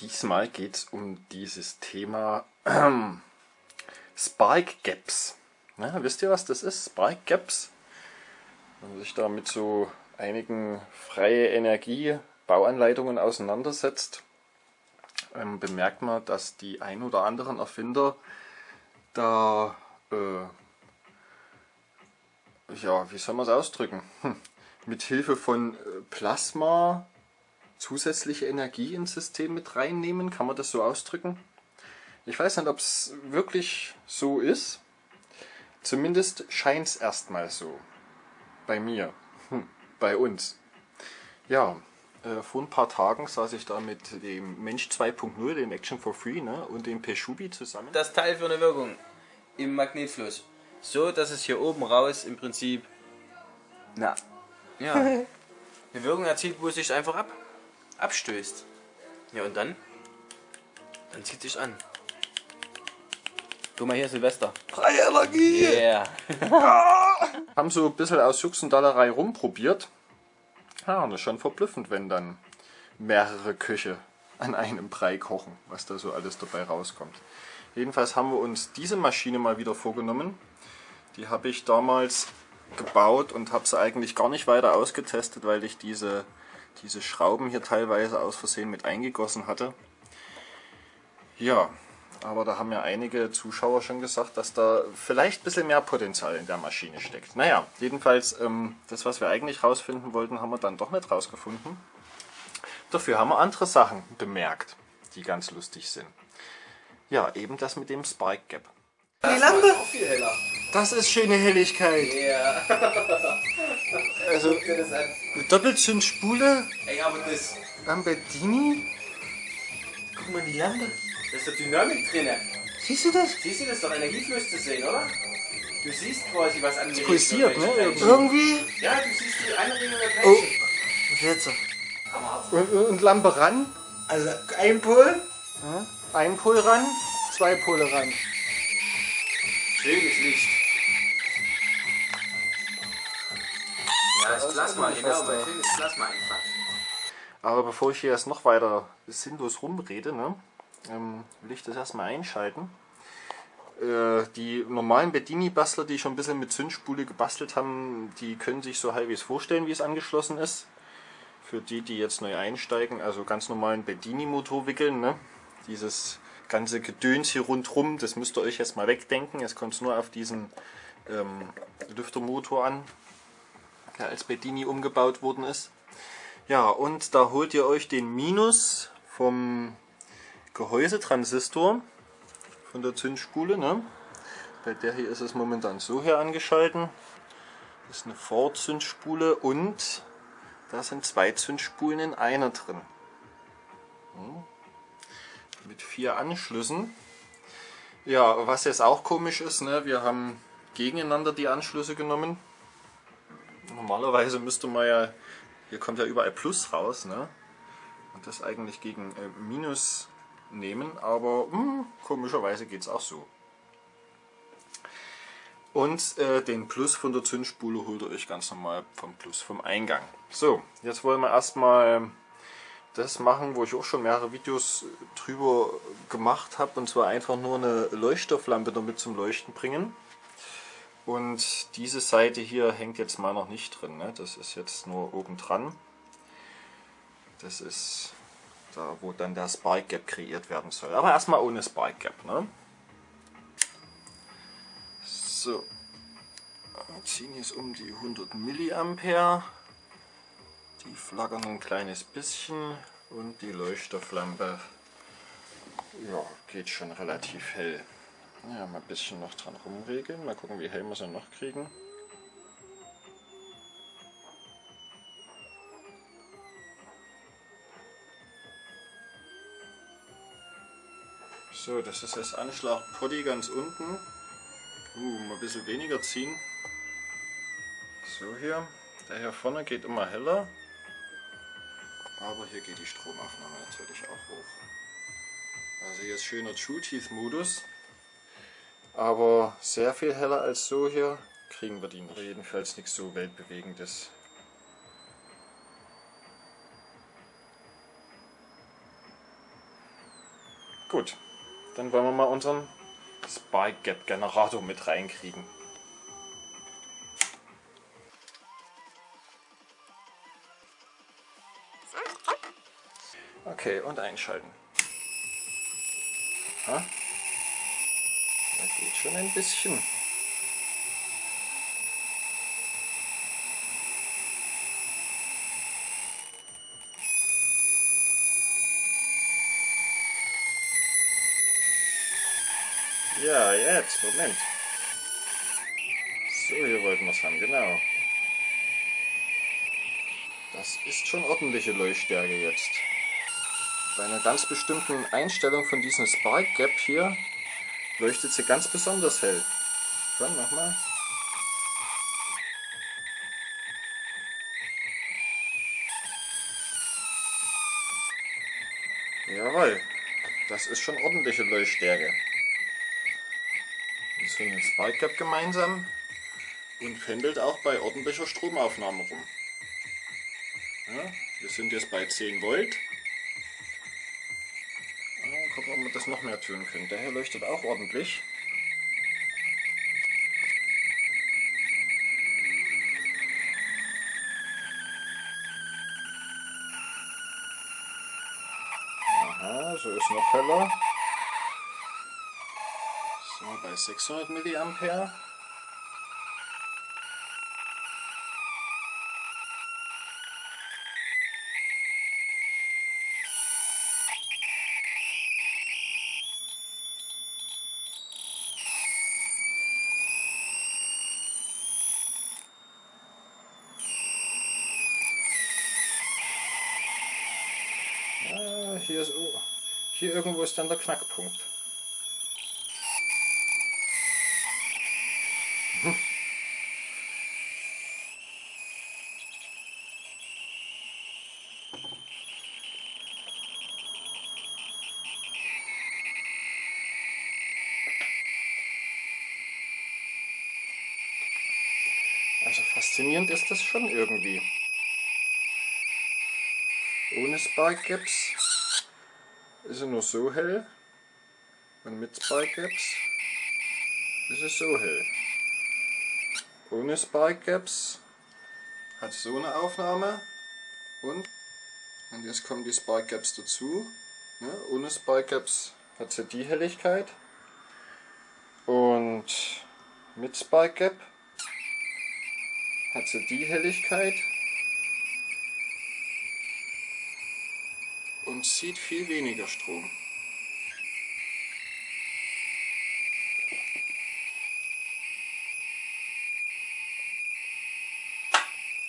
Diesmal geht es um dieses Thema äh, Spark Gaps. Na, wisst ihr, was das ist? Spark Gaps? Wenn man sich da mit so einigen freie Energie Bauanleitungen auseinandersetzt, ähm, bemerkt man, dass die ein oder anderen Erfinder da, äh, ja, wie soll man es ausdrücken? Hm. Mit Hilfe von äh, Plasma zusätzliche Energie ins System mit reinnehmen, kann man das so ausdrücken? Ich weiß nicht, ob es wirklich so ist. Zumindest scheint es erstmal so. Bei mir. Hm. Bei uns. Ja, äh, vor ein paar Tagen saß ich da mit dem Mensch 2.0, dem Action for Free, ne, und dem Peshubi zusammen. Das Teil für eine Wirkung im Magnetfluss. So, dass es hier oben raus im Prinzip Na, ja, eine Wirkung erzielt, wo es sich einfach ab, abstößt. Ja, und dann? Dann zieht sich an. Guck mal hier, Silvester. Freie Energie! Yeah. Haben so ein bisschen aus Juxendallerei rumprobiert. Ja, und das ist schon verblüffend, wenn dann mehrere Köche an einem Brei kochen, was da so alles dabei rauskommt. Jedenfalls haben wir uns diese Maschine mal wieder vorgenommen. Die habe ich damals gebaut und habe sie eigentlich gar nicht weiter ausgetestet, weil ich diese, diese Schrauben hier teilweise aus Versehen mit eingegossen hatte. Ja, aber da haben ja einige Zuschauer schon gesagt, dass da vielleicht ein bisschen mehr Potenzial in der Maschine steckt. Naja, jedenfalls, ähm, das was wir eigentlich rausfinden wollten, haben wir dann doch nicht rausgefunden. Dafür haben wir andere Sachen bemerkt, die ganz lustig sind. Ja, eben das mit dem Spike Gap. die Lampe. Auch viel heller. Das ist schöne Helligkeit. Ja. Also an. eine Doppelzündspule Ey, aber das, Lamborghini. Guck mal die Lampe. das ist doch Dynamik drin. Siehst du das? Siehst du das doch Energiefluss zu sehen, oder? Du siehst quasi, was angeregt pulsiert, wird, ne? Irgendwie. Ja, du siehst die Anregung der Oh. Teilchen. Was jetzt? Und, und Lampe ran. Also ein Pol. Ein Pol ran, zwei Pole ran. Schönes Licht. Ja, das Plasma, fester. weil schönes Plasma einfach. Aber bevor ich hier jetzt noch weiter sinnlos rumrede, ne, ähm, will ich das erstmal einschalten. Äh, die normalen Bedini-Bastler, die schon ein bisschen mit Zündspule gebastelt haben, die können sich so halbwegs vorstellen, wie es angeschlossen ist. Für die, die jetzt neu einsteigen, also ganz normalen Bedini-Motor wickeln, ne? dieses ganze Gedöns hier rundrum, das müsst ihr euch jetzt mal wegdenken. Jetzt kommt es nur auf diesen ähm, Lüftermotor an, der als Bedini umgebaut worden ist. Ja, und da holt ihr euch den Minus vom Gehäusetransistor von der Zündspule. Ne? Bei der hier ist es momentan so hier angeschalten. Das ist eine Vorzündspule und da sind zwei Zündspulen in einer drin. Hm. Mit vier Anschlüssen. Ja, was jetzt auch komisch ist, ne? wir haben gegeneinander die Anschlüsse genommen. Normalerweise müsste man ja, hier kommt ja überall Plus raus, ne? Und das eigentlich gegen äh, Minus nehmen, aber hm, komischerweise geht es auch so. Und äh, den Plus von der Zündspule holt ihr euch ganz normal vom Plus vom Eingang. So, jetzt wollen wir erstmal das machen, wo ich auch schon mehrere Videos drüber gemacht habe, und zwar einfach nur eine Leuchtstofflampe damit zum Leuchten bringen. Und diese Seite hier hängt jetzt mal noch nicht drin, ne? das ist jetzt nur oben dran. Das ist da, wo dann der Spark Gap kreiert werden soll. Aber erstmal ohne Spark Gap. Ne? So, wir ziehen jetzt um die 100 Milliampere. Die flackern ein kleines bisschen und die Leuchtstofflampe ja, geht schon relativ hell. Ja, mal ein bisschen noch dran rumregeln. Mal gucken, wie hell wir sie noch kriegen. So, das ist das Anschlag Poddy ganz unten. Uh, mal ein bisschen weniger ziehen. So hier. Der hier vorne geht immer heller. Aber hier geht die Stromaufnahme natürlich auch hoch. Also hier ist schöner True Teeth Modus. Aber sehr viel heller als so hier kriegen wir die nicht. Jedenfalls nichts so weltbewegendes. Gut, dann wollen wir mal unseren Spike Gap Generator mit reinkriegen. Okay, und einschalten. Aha. Da geht schon ein bisschen. Ja, jetzt, Moment. So, hier wollten wir es haben, genau. Das ist schon ordentliche Leuchtstärke jetzt. Bei einer ganz bestimmten Einstellung von diesem Spark Gap hier leuchtet sie ganz besonders hell. Komm, nochmal. Jawohl, das ist schon ordentliche Leuchtstärke. Wir sind ein Spark Gap gemeinsam und pendelt auch bei ordentlicher Stromaufnahme rum. Ja, wir sind jetzt bei 10 Volt gucken, ob wir das noch mehr tun können. Der hier leuchtet auch ordentlich. Aha, so ist noch heller. So, bei 600 mA. Hier, ist, hier irgendwo ist dann der Knackpunkt. Also faszinierend ist das schon irgendwie. Ohne Spark Gaps ist er nur so hell und mit Spike Gaps ist es so hell. Ohne Spike Gaps hat so eine Aufnahme und, und jetzt kommen die Spike Gaps dazu. Ne? Ohne Spike Gaps hat sie die Helligkeit und mit Spike Gap hat sie die Helligkeit und zieht viel weniger Strom.